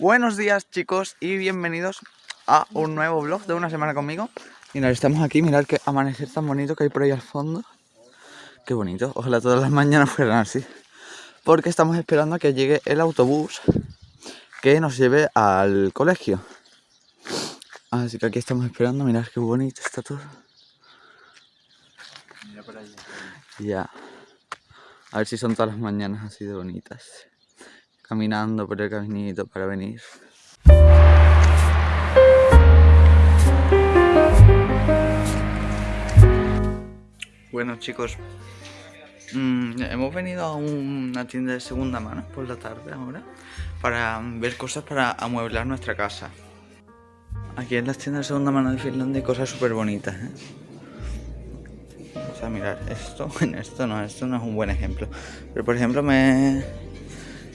Buenos días chicos y bienvenidos a un nuevo vlog de una semana conmigo. Mirad, estamos aquí, mirad qué amanecer tan bonito que hay por ahí al fondo. Qué bonito, ojalá todas las mañanas fueran así. Porque estamos esperando a que llegue el autobús que nos lleve al colegio. Así que aquí estamos esperando, mirad qué bonito está todo. Mira por allá Ya A ver si son todas las mañanas así de bonitas Caminando por el caminito para venir Bueno chicos, mm, hemos venido a una tienda de segunda mano por la tarde ahora para ver cosas para amueblar nuestra casa. Aquí en las tiendas de segunda mano de Finlandia hay cosas súper bonitas. ¿eh? Sea, mirar, esto, esto no, esto no es un buen ejemplo. Pero por ejemplo me,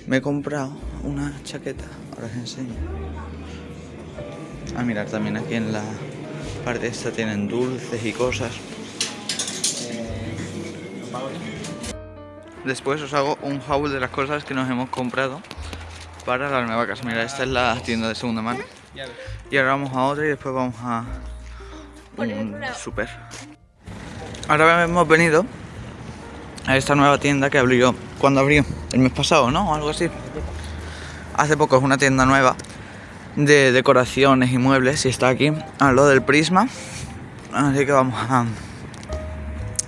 me he comprado una chaqueta, ahora os enseño. A mirar también aquí en la parte esta tienen dulces y cosas. Después os hago un haul de las cosas que nos hemos comprado para la nueva casa. Mira, esta es la tienda de segunda mano. Y ahora vamos a otra y después vamos a un super. Ahora hemos venido a esta nueva tienda que abrió, cuando abrió? El mes pasado, ¿no? O algo así. Hace poco es una tienda nueva de decoraciones y muebles y está aquí a lo del prisma. Así que vamos a,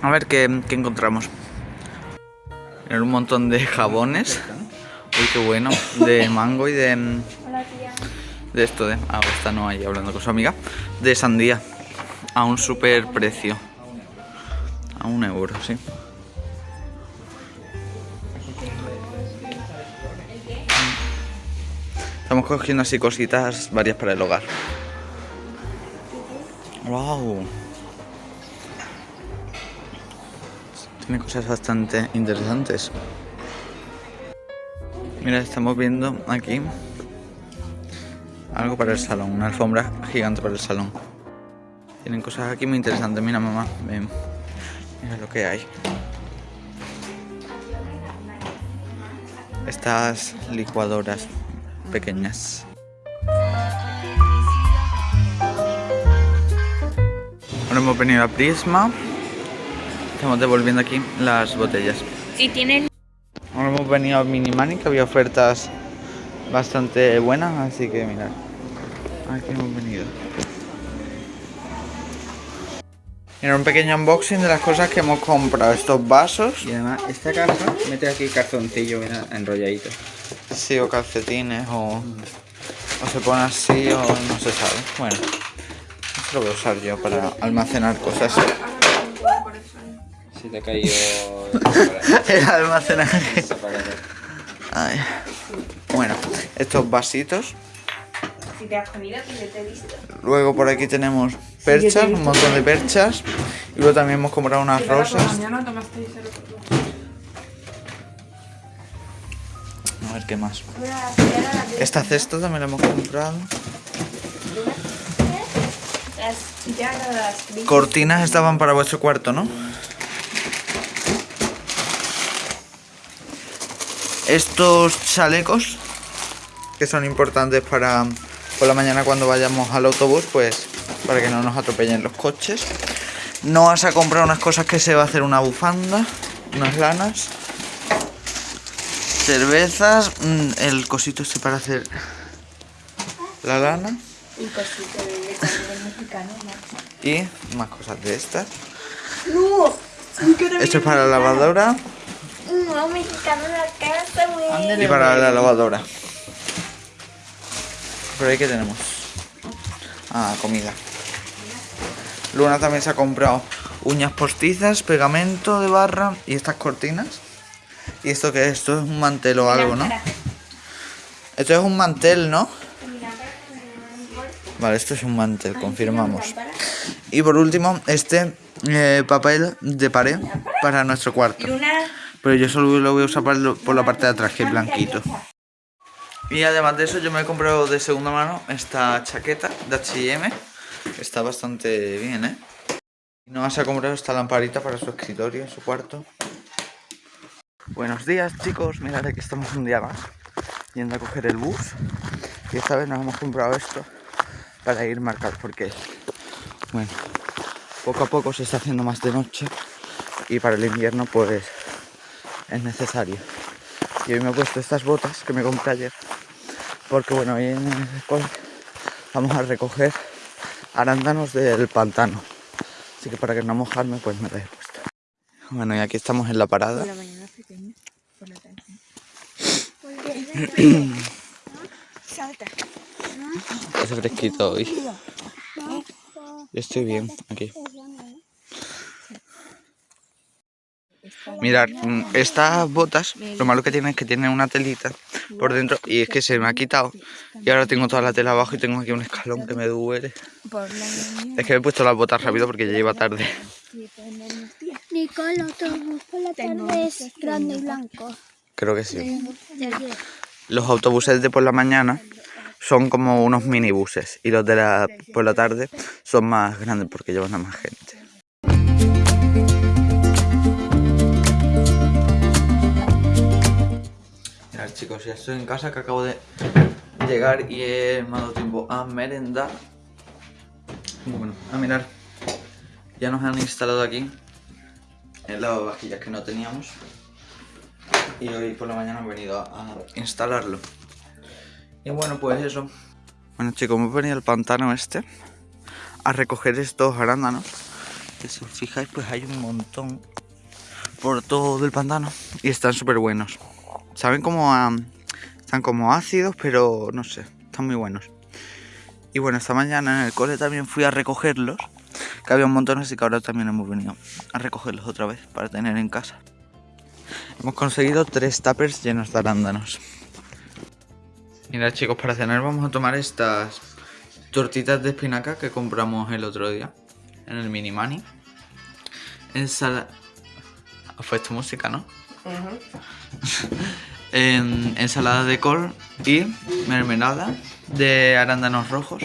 a ver qué, qué encontramos un montón de jabones. Uy, qué bueno. De mango y de... De esto de... Ah, está no ahí hablando con su amiga. De sandía. A un super precio. A un euro, sí. Estamos cogiendo así cositas varias para el hogar. ¡Wow! Tiene cosas bastante interesantes. Mira, estamos viendo aquí algo para el salón, una alfombra gigante para el salón. Tienen cosas aquí muy interesantes. Mira, mamá, ven. Mira lo que hay. Estas licuadoras pequeñas. Ahora hemos venido a Prisma Estamos devolviendo aquí las botellas. Si tienen... Ahora hemos venido a Minimani, que había ofertas bastante buenas, así que mirad. Aquí hemos venido. Mira, un pequeño unboxing de las cosas que hemos comprado. Estos vasos. Y además, esta caja mete aquí calzoncillo mira, enrolladito. Sí, o calcetines, o, o se pone así, o no se sabe. Bueno, esto lo voy a usar yo para almacenar cosas si te ha caído el almacenaje. Bueno, estos vasitos. Si te has comido, que te he visto. Luego por aquí tenemos perchas, un montón de perchas. Y luego también hemos comprado unas rosas. A ver qué más. Esta cesta también la hemos comprado. Cortinas estaban para vuestro cuarto, ¿no? estos chalecos que son importantes para por la mañana cuando vayamos al autobús pues para que no nos atropellen los coches. No vas a comprar unas cosas que se va a hacer una bufanda unas lanas cervezas mm, el cosito este para hacer la lana. Y más cosas de estas. Esto es para la lavadora. No, mexicano en la casa, güey. Y para la lavadora. Pero ahí que tenemos. Ah, comida. Luna también se ha comprado uñas postizas, pegamento de barra y estas cortinas. ¿Y esto qué es? Esto es un mantel o algo, ¿no? Esto es un mantel, ¿no? Vale, esto es un mantel, confirmamos. Y por último, este eh, papel de pared para nuestro cuarto. Pero yo solo lo voy a usar por la parte de atrás, que es blanquito. Y además de eso yo me he comprado de segunda mano esta chaqueta de H&M. Está bastante bien, ¿eh? Y nos ha comprado esta lamparita para su escritorio, en su cuarto. Buenos días chicos, mirad que estamos un día más yendo a coger el bus y esta vez nos hemos comprado esto para ir marcados porque, bueno, poco a poco se está haciendo más de noche y para el invierno pues es necesario. Y hoy me he puesto estas botas que me compré ayer porque bueno, hoy en el cole vamos a recoger arándanos del pantano. Así que para que no mojarme pues me las he puesto. Bueno, y aquí estamos en la parada. Por la mañana pequeña, por la tarde. Salta. Hace fresquito hoy. Yo estoy bien aquí. Mirad, mm, estas botas, lo malo que tienen es que tienen una telita por dentro y es que se me ha quitado. Y ahora tengo toda la tela abajo y tengo aquí un escalón que me duele. Es que me he puesto las botas rápido porque ya lleva tarde. Nicole, autobús por la tarde es grande y blanco. Creo que sí. Los autobuses de por la mañana son como unos minibuses y los de la por la tarde son más grandes porque llevan a más gente. Chicos, ya estoy en casa que acabo de llegar y he dado tiempo a merendar. Bueno, a mirar. Ya nos han instalado aquí el lavavajillas que no teníamos y hoy por la mañana he venido a instalarlo. Y bueno, pues eso. Bueno chicos, hemos venido al pantano este a recoger estos arándanos. Que si os fijáis, pues hay un montón por todo el pantano y están súper buenos. Saben como a- están como ácidos, pero no sé, están muy buenos. Y bueno, esta mañana en el cole también fui a recogerlos, que había un montón, así que ahora también hemos venido a recogerlos otra vez para tener en casa. Hemos conseguido tres tuppers llenos de arándanos. Mira chicos, para cenar vamos a tomar estas tortitas de espinaca que compramos el otro día en el mini mani. Ensala... Fue esta música, ¿no? En- ensalada de col y mermelada de arándanos rojos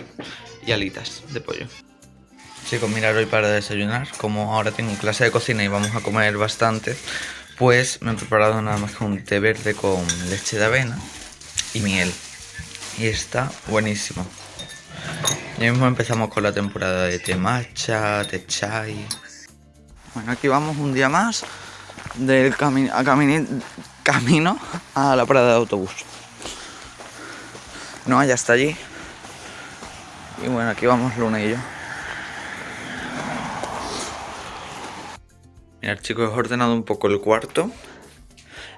y alitas de pollo. Chicos, mirad hoy para desayunar, como ahora tengo clase de cocina y vamos a comer bastante, pues me he preparado nada más que un té verde con leche de avena y miel. Y está buenísimo. Ya mismo empezamos con la temporada de té matcha, té chai. Bueno, aquí vamos un día más del cami a camini- camino a la parada de autobús. No, ya está allí. Y bueno, aquí vamos Luna y yo. Mirad chicos, he ordenado un poco el cuarto.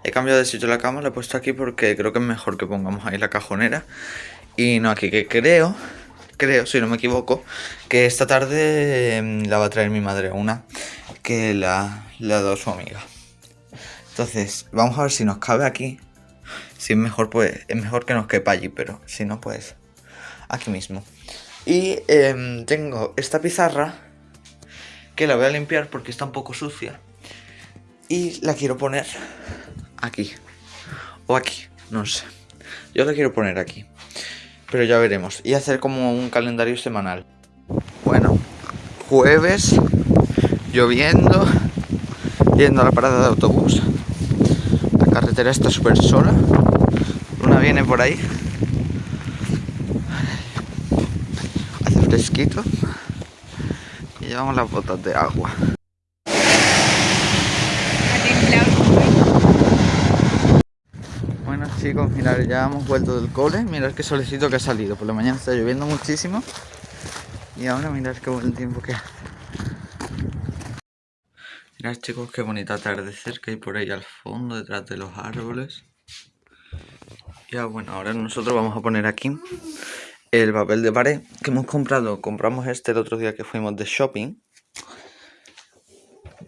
He cambiado de sitio la cama, la he puesto aquí porque creo que es mejor que pongamos ahí la cajonera. Y no aquí, que creo, creo, si no me equivoco, que esta tarde em, la va a traer mi madre una que la, le ha dado su amiga. Entonces, vamos a ver si nos cabe aquí. Si es mejor, pues es mejor que nos quepa allí, pero si no, pues aquí mismo. Y em, tengo esta pizarra que la voy a limpiar porque está un poco sucia. Y la quiero poner aquí. O aquí, no sé. Yo la quiero poner aquí. Pero ya veremos. Y hacer como un calendario semanal. Bueno, jueves, lloviendo, yendo a la parada de autobús. La carretera está súper sola. Luna viene por ahí. Hace fresquito. Y llevamos las botas de agua. Bueno chicos, mirad, ya hemos vuelto del cole. Mirad qué solecito que ha salido. Por la mañana está lloviendo muchísimo. Y ahora mirad qué buen tiempo que hace. Mirad chicos, qué bonito atardecer que hay por ahí al fondo, detrás de los árboles. Ya bueno, ahora nosotros vamos a poner aquí el papel de pared que hemos comprado. Compramos este el otro día que fuimos de shopping.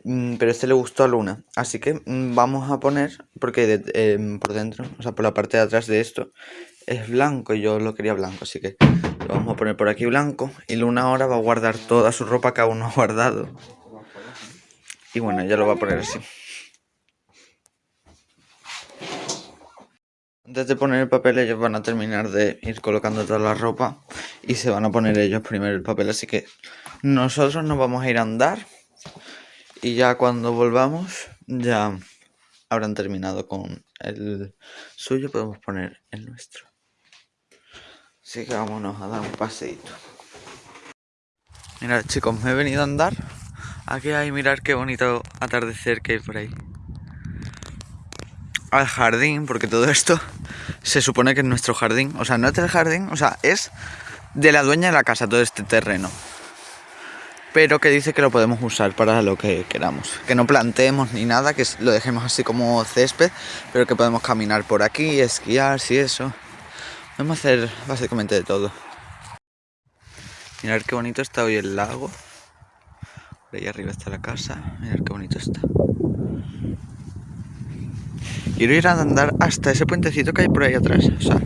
Mm, Pero este le gustó a Luna. Así que mm, vamos a poner, porque de- em, por dentro, o sea, por la parte de atrás de esto, es blanco y yo lo quería blanco. Así que lo vamos a poner por aquí blanco. Y Luna ahora va a guardar toda su ropa que aún no ha guardado. Y bueno, ella lo va a poner así. Antes de poner el papel, ellos van a terminar de ir colocando toda la ropa y se van a poner ellos primero el papel. Así que nosotros nos vamos a ir a andar y ya cuando volvamos, ya habrán terminado con el suyo, podemos poner el nuestro. Así que vámonos a dar un paseito. Mirad chicos, me he venido a andar. Aquí hay, mirar qué bonito atardecer que hay por ahí. Al jardín, porque todo esto se supone que es nuestro jardín. O sea, no es del jardín, o sea, es de la dueña de la casa todo este terreno. Pero que dice que lo podemos usar para lo que queramos. Que no planteemos ni nada, que lo dejemos así como césped, pero que podemos caminar por aquí, esquiar, si eso. Podemos hacer básicamente de todo. Mirad qué bonito está hoy el lago. Por ahí arriba está la casa. Mirad qué bonito está. Quiero ir a andar hasta ese puentecito que hay por ahí atrás. O sea,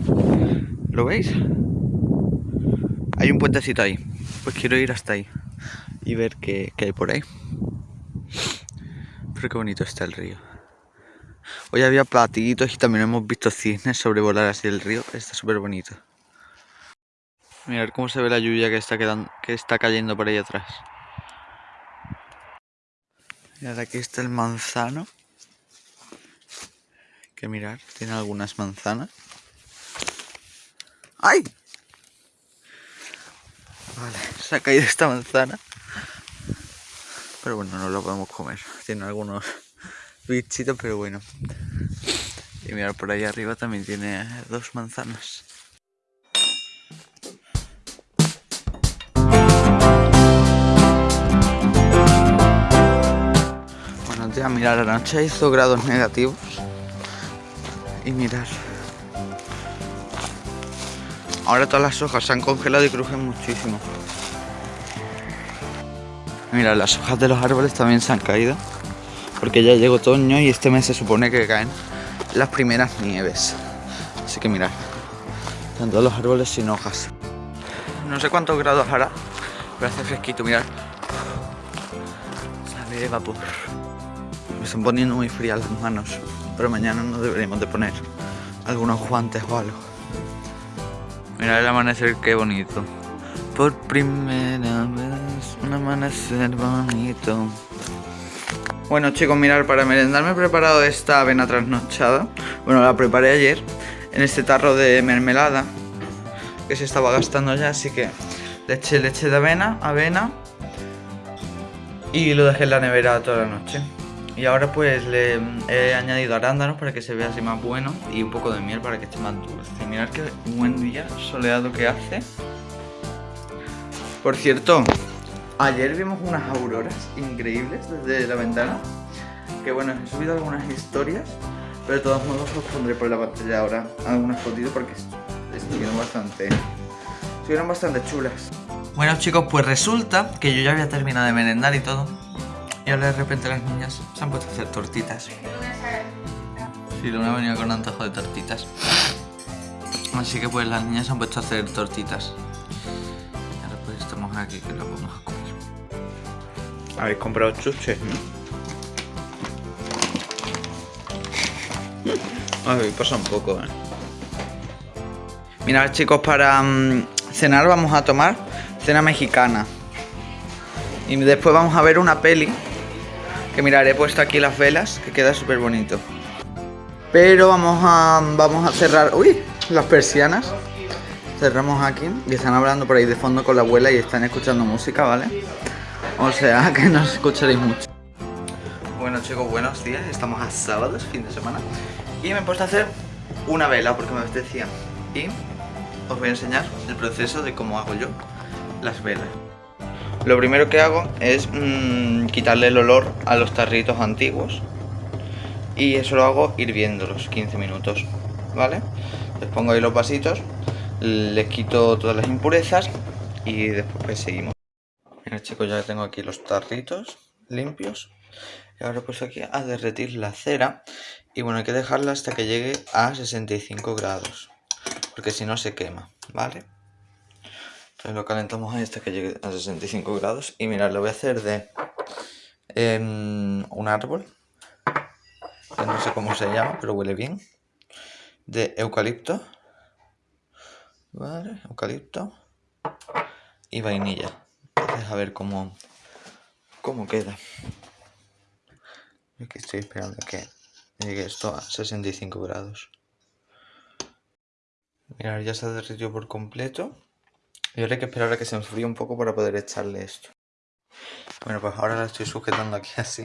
¿lo veis? Hay un puentecito ahí. Pues quiero ir hasta ahí y ver qué, qué hay por ahí. Pero qué bonito está el río. Hoy había platitos y también hemos visto cisnes sobrevolar así el río. Está súper bonito. Mirad cómo se ve la lluvia que está, quedando, que está cayendo por ahí atrás. Mirad, aquí está el manzano. Que mirar, tiene algunas manzanas. ¡Ay! Vale, se ha caído esta manzana. Pero bueno, no lo podemos comer. Tiene algunos bichitos, pero bueno. Y mirar por ahí arriba también tiene dos manzanas. Ya mirar, la noche hizo grados negativos. Y mirar. Ahora todas las hojas se han congelado y crujen muchísimo. Mira, las hojas de los árboles también se han caído. Porque ya llegó otoño y este mes se supone que caen las primeras nieves. Así que mirad, todos los árboles sin hojas. No sé cuántos grados hará, pero hace fresquito, mirad. Sale vapor. Están poniendo muy frías las manos, pero mañana nos deberíamos de poner algunos guantes o algo. Mirad el amanecer, qué bonito. Por primera vez, un amanecer bonito. Bueno chicos, mirar, para merendar me he preparado esta avena trasnochada. Bueno, la preparé ayer en este tarro de mermelada que se estaba gastando ya, así que le eché leche de avena, avena y lo dejé en la nevera toda la noche. Y ahora pues le he añadido arándanos para que se vea así más bueno y un poco de miel para que esté más dulce. Mirad qué buen día soleado que hace. Por cierto, ayer vimos unas auroras increíbles desde la ventana. Que bueno, he subido algunas historias, pero de todos modos os pondré por la pantalla ahora algunas fotitos porque estuvieron bastante, estuvieron bastante chulas. Bueno chicos, pues resulta que yo ya había terminado de merendar y todo. Y ahora de repente las niñas se han puesto a hacer tortitas. Sí, Luna venía con antojo de tortitas. Así que pues las niñas se han puesto a hacer tortitas. Y ahora pues estamos aquí que lo vamos a comer. Habéis comprado chuches, ¿no? Ay, pasa un poco, eh. Mirad chicos, para mm, cenar vamos a tomar cena mexicana. Y después vamos a ver una peli. Que mirad, he puesto aquí las velas, que queda súper bonito. Pero vamos a, vamos a cerrar... ¡Uy! Las persianas. Cerramos aquí y están hablando por ahí de fondo con la abuela y están escuchando música, ¿vale? O sea, que no escucharéis mucho. Bueno chicos, buenos días. Estamos a sábados, fin de semana. Y me he puesto a hacer una vela porque me apetecía. Y os voy a enseñar el proceso de cómo hago yo las velas. Lo primero que hago es mmm, quitarle el olor a los tarritos antiguos. Y eso lo hago hirviéndolos 15 minutos, ¿vale? Les pongo ahí los vasitos, les quito todas las impurezas y después pues seguimos. Mira chicos, ya tengo aquí los tarritos limpios. Y ahora pues aquí a derretir la cera. Y bueno, hay que dejarla hasta que llegue a 65 grados. Porque si no se quema, ¿vale? Lo calentamos ahí hasta que llegue a 65 grados. Y mirad, lo voy a hacer de eh, un árbol. Que no sé cómo se llama, pero huele bien. De eucalipto. Vale, eucalipto. Y vainilla. Entonces a ver cómo, cómo queda. Aquí estoy esperando que Llegué esto a 65 grados. Mirad, ya se ha derretido por completo. Y ahora hay que esperar a que se enfríe un poco para poder echarle esto. Bueno, pues ahora la estoy sujetando aquí así.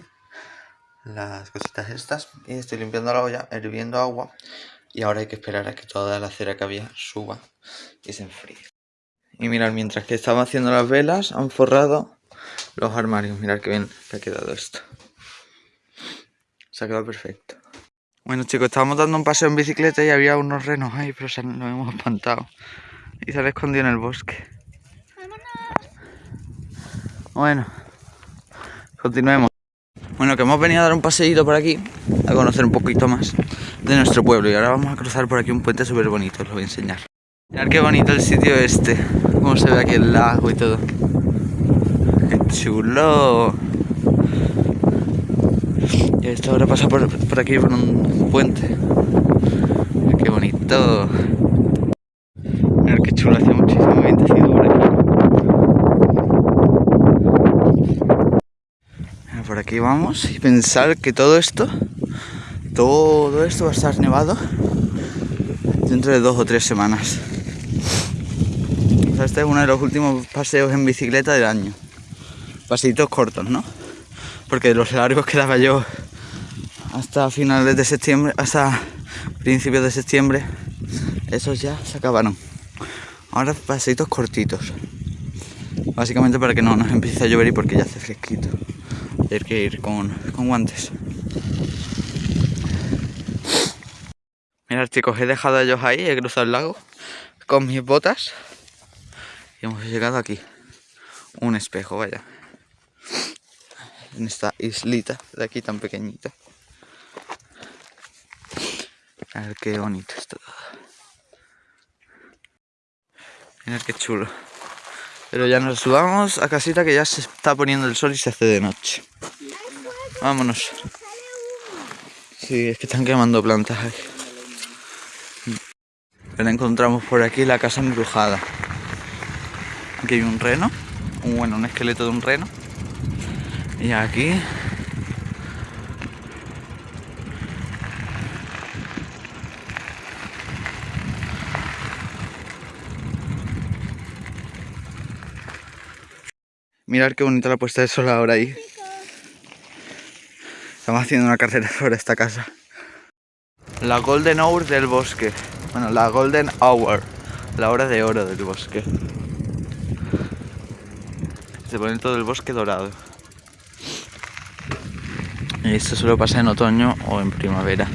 Las cositas estas. Y estoy limpiando la olla, hirviendo agua. Y ahora hay que esperar a que toda la cera que había suba y se enfríe. Y mirad, mientras que estaba haciendo las velas, han forrado los armarios. Mirad qué bien que ha quedado esto. Se ha quedado perfecto. Bueno chicos, estábamos dando un paseo en bicicleta y había unos renos ahí, pero se nos hemos espantado. Y se han escondido en el bosque. Bueno, continuemos. Bueno, que hemos venido a dar un paseíto por aquí, a conocer un poquito más de nuestro pueblo. Y ahora vamos a cruzar por aquí un puente súper bonito, os lo voy a enseñar. Mirad qué bonito el sitio este, cómo se ve aquí el lago y todo. ¡Qué chulo! Y esto ahora pasa por, por aquí por un puente. Qué bonito. Mirad qué chulo, hace muchísimo vientecito por aquí. Mira, Por aquí vamos y pensar que todo esto, todo esto va a estar nevado dentro de dos o tres semanas. Este es uno de los últimos paseos en bicicleta del año. Paseitos cortos, ¿no? Porque los largos quedaba yo hasta finales de septiembre, hasta principios de septiembre, esos ya se acabaron. Ahora paseitos cortitos. Básicamente para que no nos empiece a llover y porque ya hace fresquito. Hay que ir con, con guantes. Mirad chicos, he dejado a ellos ahí, he cruzado el lago con mis botas y hemos llegado aquí. Un espejo, vaya. En esta islita de aquí tan pequeñita. A ver qué bonito está todo. Mirad qué chulo. Pero ya nos subamos a casita que ya se está poniendo el sol y se hace de noche. Vámonos. Sí, es que están quemando plantas ahí. Pero encontramos por aquí la casa embrujada. Aquí hay un reno, bueno, un esqueleto de un reno. Y aquí Mirad qué bonita la puesta de sol ahora ahí. Estamos haciendo una carrera sobre esta casa. La Golden Hour del bosque. Bueno, la Golden Hour. La hora de oro del bosque. Se pone todo el bosque dorado. Esto solo pasa en otoño o en primavera.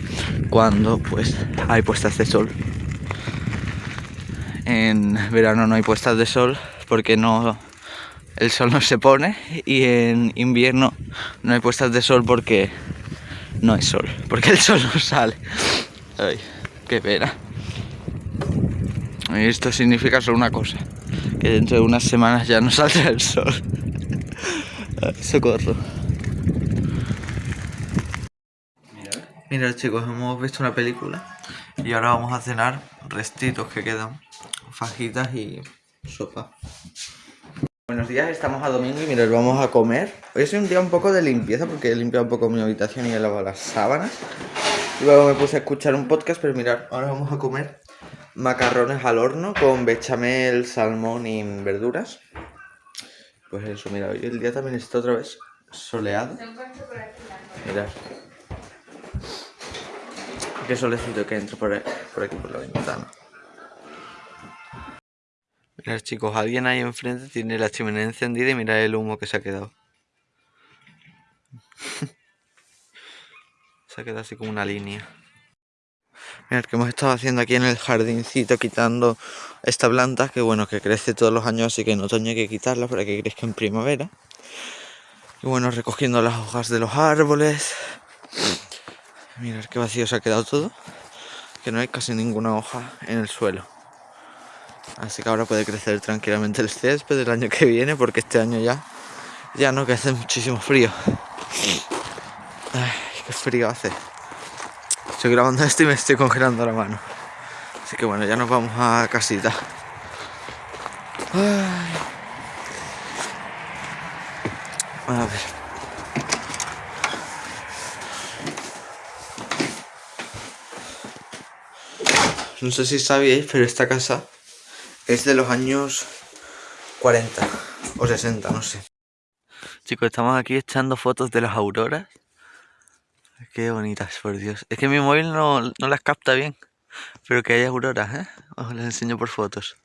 Cuando pues hay puestas de sol. En verano no hay puestas de sol porque no el sol no se pone y en invierno no hay puestas de sol porque no hay sol, porque el sol no sale. Ay, qué pena. Y esto significa solo una cosa, que dentro de unas semanas ya no saldrá el sol. Ay, socorro. Mira chicos, hemos visto una película y ahora vamos a cenar restitos que quedan, fajitas y sopa. Buenos días, estamos a domingo y mirad, vamos a comer. Hoy es un día un poco de limpieza porque he limpiado un poco mi habitación y he lavado las sábanas. Luego me puse a escuchar un podcast, pero mirad, ahora vamos a comer macarrones al horno con bechamel, salmón y verduras. Pues eso, mira, hoy el día también está otra vez soleado. Mirad. Qué solecito que entra por aquí por la ventana. Mirad chicos, alguien ahí enfrente tiene la chimenea encendida y mirad el humo que se ha quedado. se ha quedado así como una línea. Mirad que hemos estado haciendo aquí en el jardincito quitando esta planta que bueno, que crece todos los años así que en otoño hay que quitarla para que crezca en primavera. Y bueno, recogiendo las hojas de los árboles. Mirad qué vacío se ha quedado todo. Que no hay casi ninguna hoja en el suelo. Así que ahora puede crecer tranquilamente el césped del año que viene porque este año ya, ya no, que hace muchísimo frío. Ay, qué frío hace. Estoy grabando esto y me estoy congelando la mano. Así que bueno, ya nos vamos a casita. Ay. A ver. no sé si sabíais, pero esta casa es de los años 40 o 60, no sé. Chicos, estamos aquí echando fotos de las auroras. Qué bonitas, por Dios. Es que mi móvil no, no las capta bien. Pero que hay auroras, ¿eh? Os las enseño por fotos.